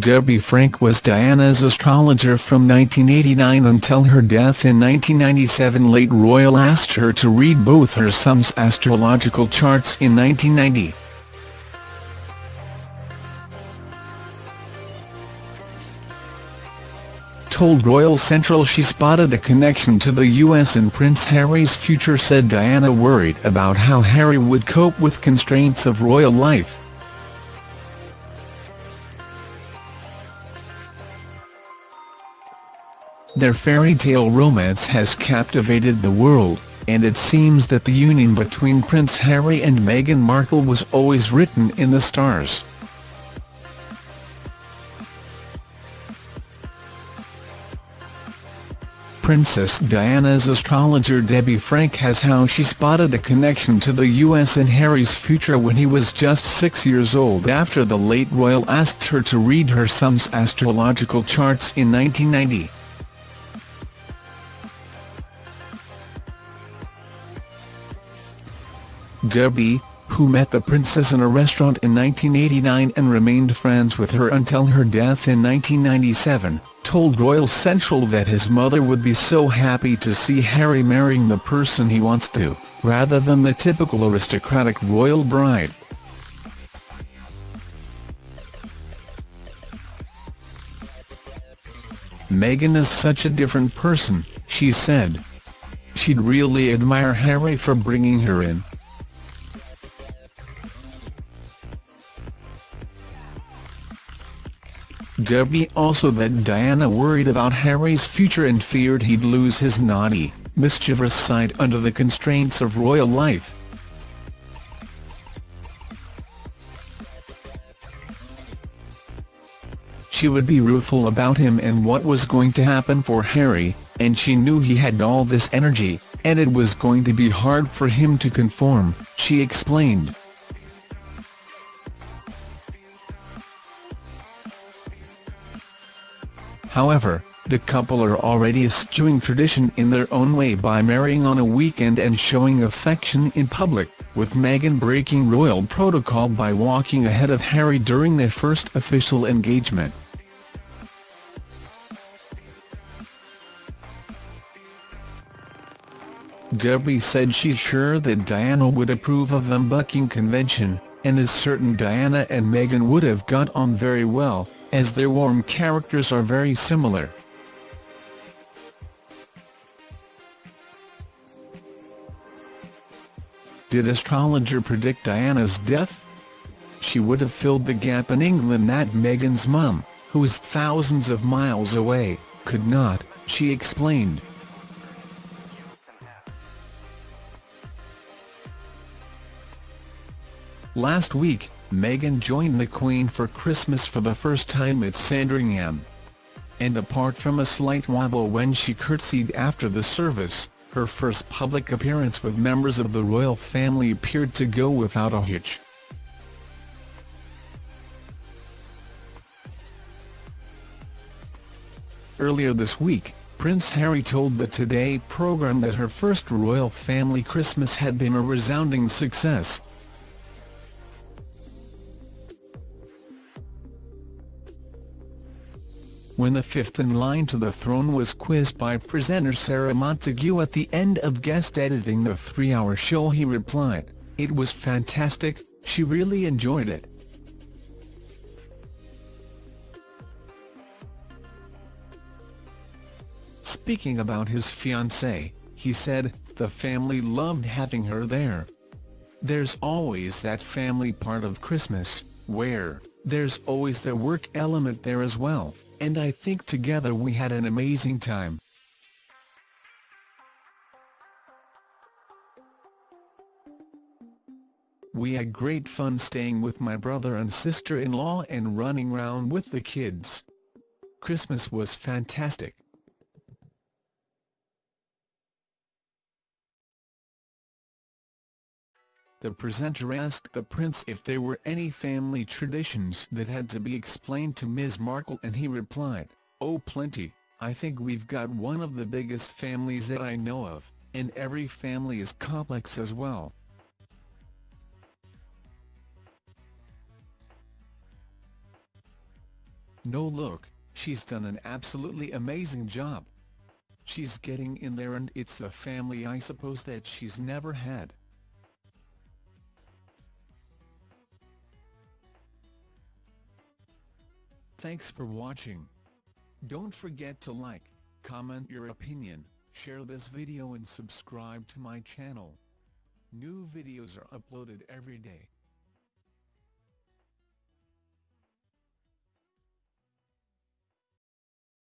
Debbie Frank was Diana's astrologer from 1989 until her death in 1997 late royal asked her to read both her son's astrological charts in 1990. told Royal Central she spotted a connection to the US and Prince Harry's future said Diana worried about how Harry would cope with constraints of royal life. Their fairy tale romance has captivated the world, and it seems that the union between Prince Harry and Meghan Markle was always written in the stars. Princess Diana's astrologer Debbie Frank has how she spotted a connection to the US and Harry's future when he was just six years old after the late royal asked her to read her son's astrological charts in 1990. Debbie, who met the princess in a restaurant in 1989 and remained friends with her until her death in 1997, told Royal Central that his mother would be so happy to see Harry marrying the person he wants to, rather than the typical aristocratic royal bride. Meghan is such a different person, she said. She'd really admire Harry for bringing her in. Debbie also that Diana worried about Harry's future and feared he'd lose his naughty, mischievous side under the constraints of royal life. She would be rueful about him and what was going to happen for Harry, and she knew he had all this energy, and it was going to be hard for him to conform, she explained. However, the couple are already eschewing tradition in their own way by marrying on a weekend and showing affection in public, with Meghan breaking royal protocol by walking ahead of Harry during their first official engagement. Debbie said she's sure that Diana would approve of them bucking convention, and is certain Diana and Meghan would have got on very well, as their warm characters are very similar. Did astrologer predict Diana's death? She would have filled the gap in England that Meghan's mum, who is thousands of miles away, could not, she explained. Last week, Meghan joined the Queen for Christmas for the first time at Sandringham. And apart from a slight wobble when she curtsied after the service, her first public appearance with members of the royal family appeared to go without a hitch. Earlier this week, Prince Harry told the Today programme that her first royal family Christmas had been a resounding success, when the fifth in line to the throne was quizzed by presenter Sarah Montague at the end of guest editing the three-hour show he replied, It was fantastic, she really enjoyed it. Speaking about his fiancée, he said, the family loved having her there. There's always that family part of Christmas, where, there's always the work element there as well and I think together we had an amazing time. We had great fun staying with my brother and sister-in-law and running round with the kids. Christmas was fantastic. The presenter asked the prince if there were any family traditions that had to be explained to Ms Markle and he replied, oh plenty, I think we've got one of the biggest families that I know of, and every family is complex as well. No look, she's done an absolutely amazing job. She's getting in there and it's the family I suppose that she's never had. Thanks for watching. Don't forget to like, comment your opinion, share this video and subscribe to my channel. New videos are uploaded every day.